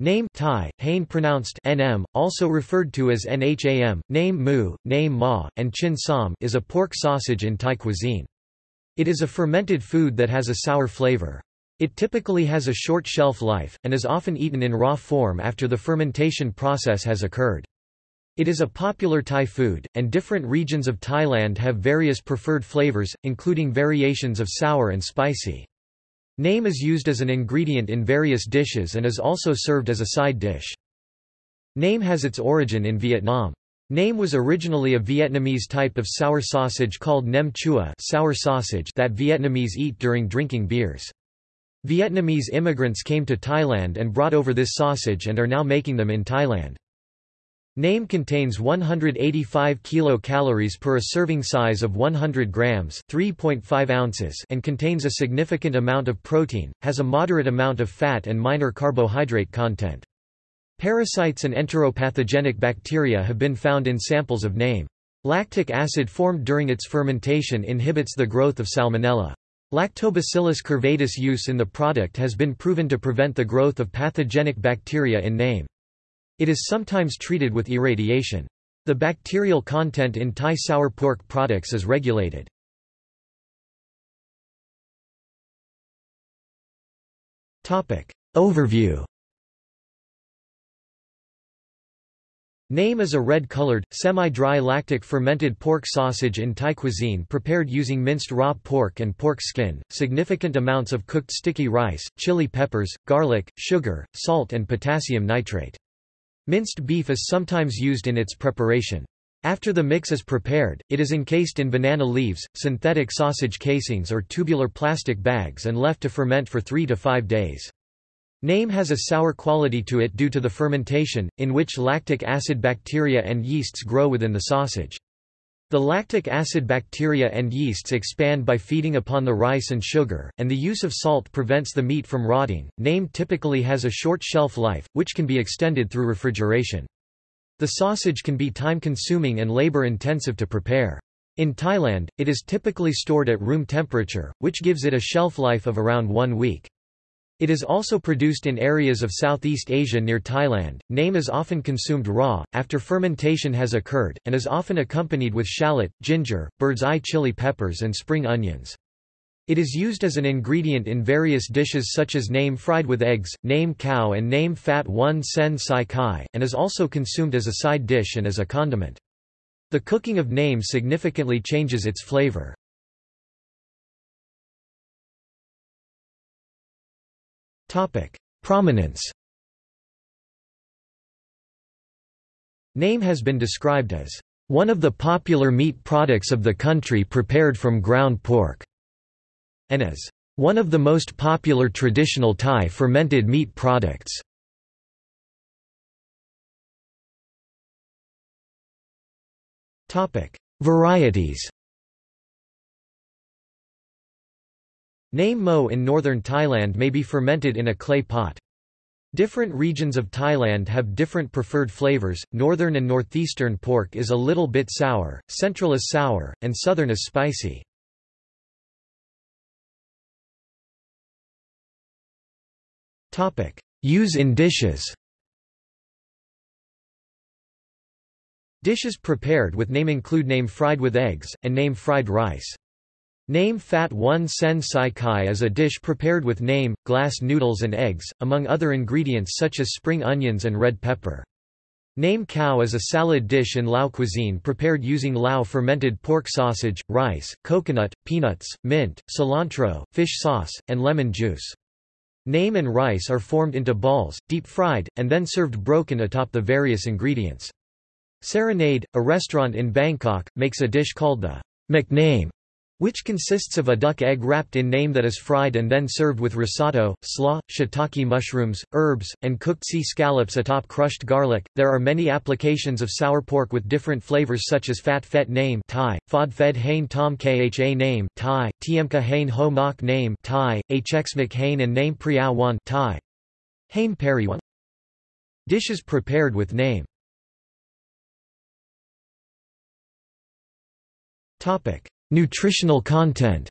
Naem Thai, Hain pronounced nm, also referred to as nham, naem mu, naem ma, and chin sam is a pork sausage in Thai cuisine. It is a fermented food that has a sour flavor. It typically has a short shelf life, and is often eaten in raw form after the fermentation process has occurred. It is a popular Thai food, and different regions of Thailand have various preferred flavors, including variations of sour and spicy. Naem is used as an ingredient in various dishes and is also served as a side dish. Naem has its origin in Vietnam. Naem was originally a Vietnamese type of sour sausage called nem chua sour sausage that Vietnamese eat during drinking beers. Vietnamese immigrants came to Thailand and brought over this sausage and are now making them in Thailand. Naem contains 185 kilocalories per a serving size of 100 grams, 3.5 ounces, and contains a significant amount of protein, has a moderate amount of fat and minor carbohydrate content. Parasites and enteropathogenic bacteria have been found in samples of naem. Lactic acid formed during its fermentation inhibits the growth of salmonella. Lactobacillus curvatus use in the product has been proven to prevent the growth of pathogenic bacteria in naem. It is sometimes treated with irradiation. The bacterial content in Thai sour pork products is regulated. Overview Naem is a red-colored, semi-dry lactic fermented pork sausage in Thai cuisine prepared using minced raw pork and pork skin, significant amounts of cooked sticky rice, chili peppers, garlic, sugar, salt and potassium nitrate. Minced beef is sometimes used in its preparation. After the mix is prepared, it is encased in banana leaves, synthetic sausage casings or tubular plastic bags and left to ferment for 3 to 5 days. Naem has a sour quality to it due to the fermentation, in which lactic acid bacteria and yeasts grow within the sausage. The lactic acid bacteria and yeasts expand by feeding upon the rice and sugar, and the use of salt prevents the meat from rotting. Naem typically has a short shelf life, which can be extended through refrigeration. The sausage can be time-consuming and labor-intensive to prepare. In Thailand, it is typically stored at room temperature, which gives it a shelf life of around one week. It is also produced in areas of Southeast Asia near Thailand. Naem is often consumed raw, after fermentation has occurred, and is often accompanied with shallot, ginger, bird's eye chili peppers and spring onions. It is used as an ingredient in various dishes such as naem fried with eggs, naem cow and naem fat one sen sai kai, and is also consumed as a side dish and as a condiment. The cooking of naem significantly changes its flavor. Prominence Naem has been described as one of the popular meat products of the country prepared from ground pork, and as one of the most popular traditional Thai fermented meat products. Varieties Naem mo in northern Thailand may be fermented in a clay pot. Different regions of Thailand have different preferred flavors, northern and northeastern pork is a little bit sour, central is sour, and southern is spicy. Use in dishes Dishes prepared with naem include naem fried with eggs, and naem fried rice. Naem Fat 1 Sen Sai Kai is a dish prepared with naem, glass noodles and eggs, among other ingredients such as spring onions and red pepper. Naem cow is a salad dish in Lao cuisine prepared using Lao fermented pork sausage, rice, coconut, peanuts, mint, cilantro, fish sauce, and lemon juice. Naem and rice are formed into balls, deep-fried, and then served broken atop the various ingredients. Serenade, a restaurant in Bangkok, makes a dish called the McName which consists of a duck egg wrapped in naem that is fried and then served with risotto, slaw, shiitake mushrooms, herbs, and cooked sea scallops atop crushed garlic. There are many applications of sour pork with different flavors such as fat fet naem Thai, fod fed hain tom kha naem Thai, tiemka hain ho mok naem Thai, hxmik hain and naem priao wan Thai. Hain periwan. Dishes prepared with naem. Topic Nutritional content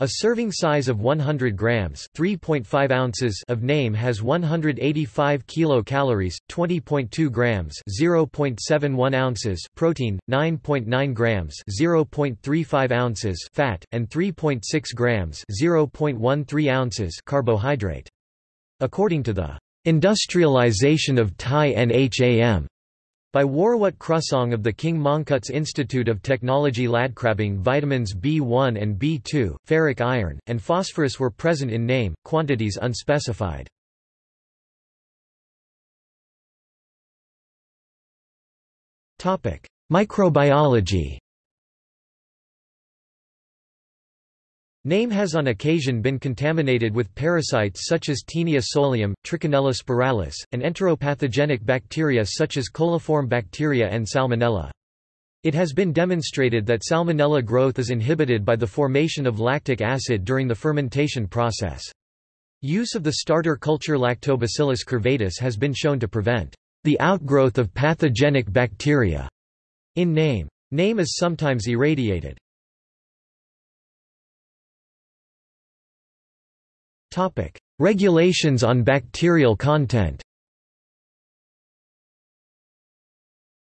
A serving size of 100 grams (3.5 ounces) of naem has 185 kilocalories, 20.2 grams (0.71 ounces) protein, 9.9 grams (0.35 ounces) fat, and 3.6 grams (0.13 ounces) carbohydrate. According to the industrialization of Thai NHAM by Worawat Krusong of the King Mongkut's Institute of Technology Ladkrabang vitamins B1 and B2, ferric iron, and phosphorus were present in naem, quantities unspecified. Microbiology Naem has on occasion been contaminated with parasites such as Taenia solium, Trichinella spiralis, and enteropathogenic bacteria such as coliform bacteria and Salmonella. It has been demonstrated that Salmonella growth is inhibited by the formation of lactic acid during the fermentation process. Use of the starter culture Lactobacillus curvatus has been shown to prevent the outgrowth of pathogenic bacteria in naem. Name is sometimes irradiated. Regulations on bacterial content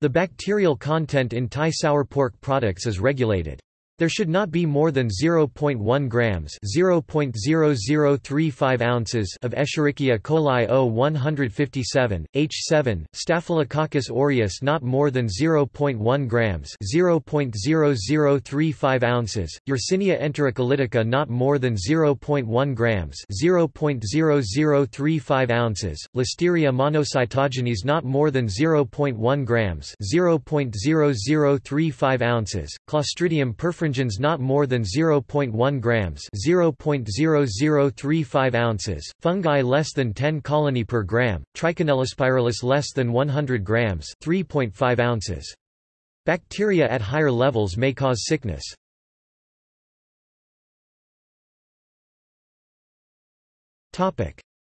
The bacterial content in Thai sour pork products is regulated. There should not be more than 0.1 grams (0.0035 ounces) of Escherichia coli O157, H7, Staphylococcus aureus not more than 0.1 grams (0.0035 ounces), Yersinia enterocolitica not more than 0.1 grams (0.0035 ounces), Listeria monocytogenes not more than 0.1 grams (0.0035 ounces), Clostridium perfringens not more than 0.1 grams (0.0035 ounces), fungi less than 10 colony per gram, Trichinellospiralis less than 100 grams (3.5 ounces). Bacteria at higher levels may cause sickness.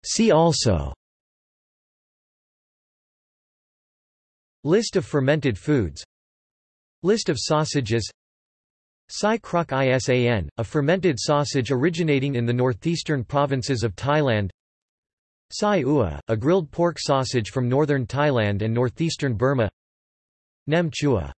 See also List of fermented foods List of sausages Sai Krok Isan, a fermented sausage originating in the northeastern provinces of Thailand. Sai Ua, a grilled pork sausage from northern Thailand and northeastern Burma. Nem Chua